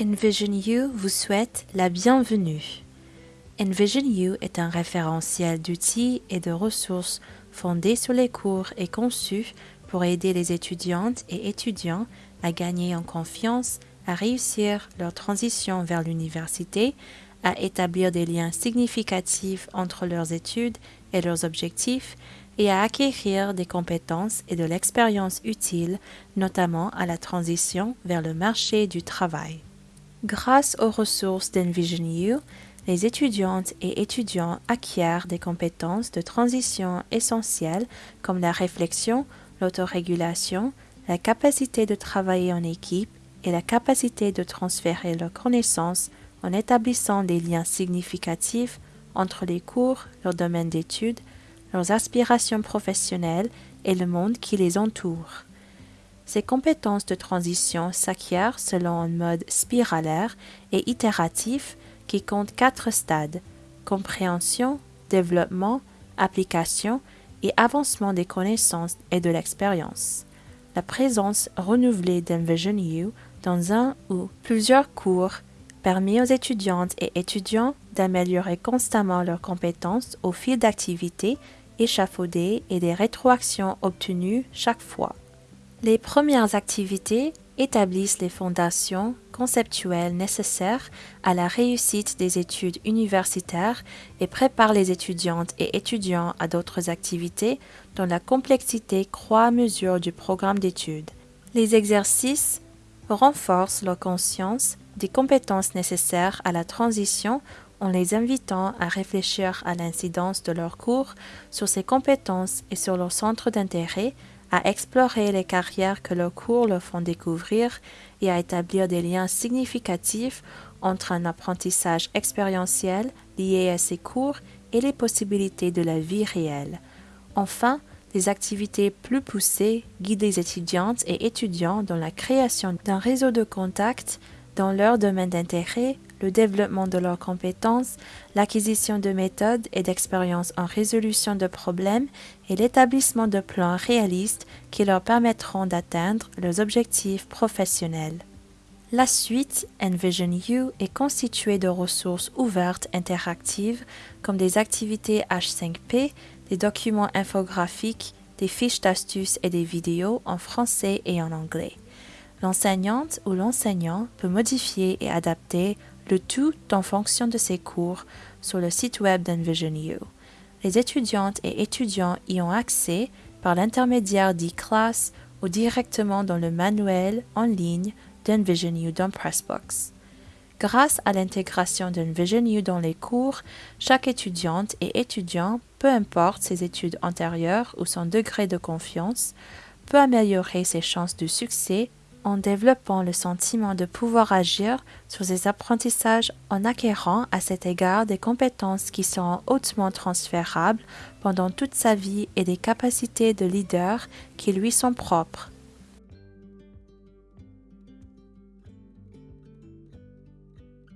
Envision You vous souhaite la bienvenue. Envision You est un référentiel d'outils et de ressources fondé sur les cours et conçu pour aider les étudiantes et étudiants à gagner en confiance, à réussir leur transition vers l'université, à établir des liens significatifs entre leurs études et leurs objectifs et à acquérir des compétences et de l'expérience utile, notamment à la transition vers le marché du travail. Grâce aux ressources d'Envision You, les étudiantes et étudiants acquièrent des compétences de transition essentielles comme la réflexion, l'autorégulation, la capacité de travailler en équipe et la capacité de transférer leurs connaissances en établissant des liens significatifs entre les cours, leur domaine d'études, leurs aspirations professionnelles et le monde qui les entoure. Ces compétences de transition s'acquièrent selon un mode spiralaire et itératif qui compte quatre stades compréhension, développement, application et avancement des connaissances et de l'expérience. La présence renouvelée d'Envision You dans un ou plusieurs cours permet aux étudiantes et étudiants d'améliorer constamment leurs compétences au fil d'activités échafaudées et des rétroactions obtenues chaque fois. Les premières activités établissent les fondations conceptuelles nécessaires à la réussite des études universitaires et préparent les étudiantes et étudiants à d'autres activités dont la complexité croît à mesure du programme d'études. Les exercices renforcent leur conscience des compétences nécessaires à la transition en les invitant à réfléchir à l'incidence de leurs cours sur ces compétences et sur leur centre d'intérêt à explorer les carrières que leurs cours leur font découvrir et à établir des liens significatifs entre un apprentissage expérientiel lié à ces cours et les possibilités de la vie réelle. Enfin, des activités plus poussées guident les étudiantes et étudiants dans la création d'un réseau de contacts dans leur domaine d'intérêt le développement de leurs compétences, l'acquisition de méthodes et d'expériences en résolution de problèmes et l'établissement de plans réalistes qui leur permettront d'atteindre leurs objectifs professionnels. La suite Envision You est constituée de ressources ouvertes interactives comme des activités H5P, des documents infographiques, des fiches d'astuces et des vidéos en français et en anglais. L'enseignante ou l'enseignant peut modifier et adapter le tout en fonction de ses cours sur le site web d'Envision You. Les étudiantes et étudiants y ont accès par l'intermédiaire d'e-class ou directement dans le manuel en ligne d'Envision You dans Pressbox. Grâce à l'intégration d'Envision You dans les cours, chaque étudiante et étudiant, peu importe ses études antérieures ou son degré de confiance, peut améliorer ses chances de succès en développant le sentiment de pouvoir agir sur ses apprentissages en acquérant à cet égard des compétences qui seront hautement transférables pendant toute sa vie et des capacités de leader qui lui sont propres.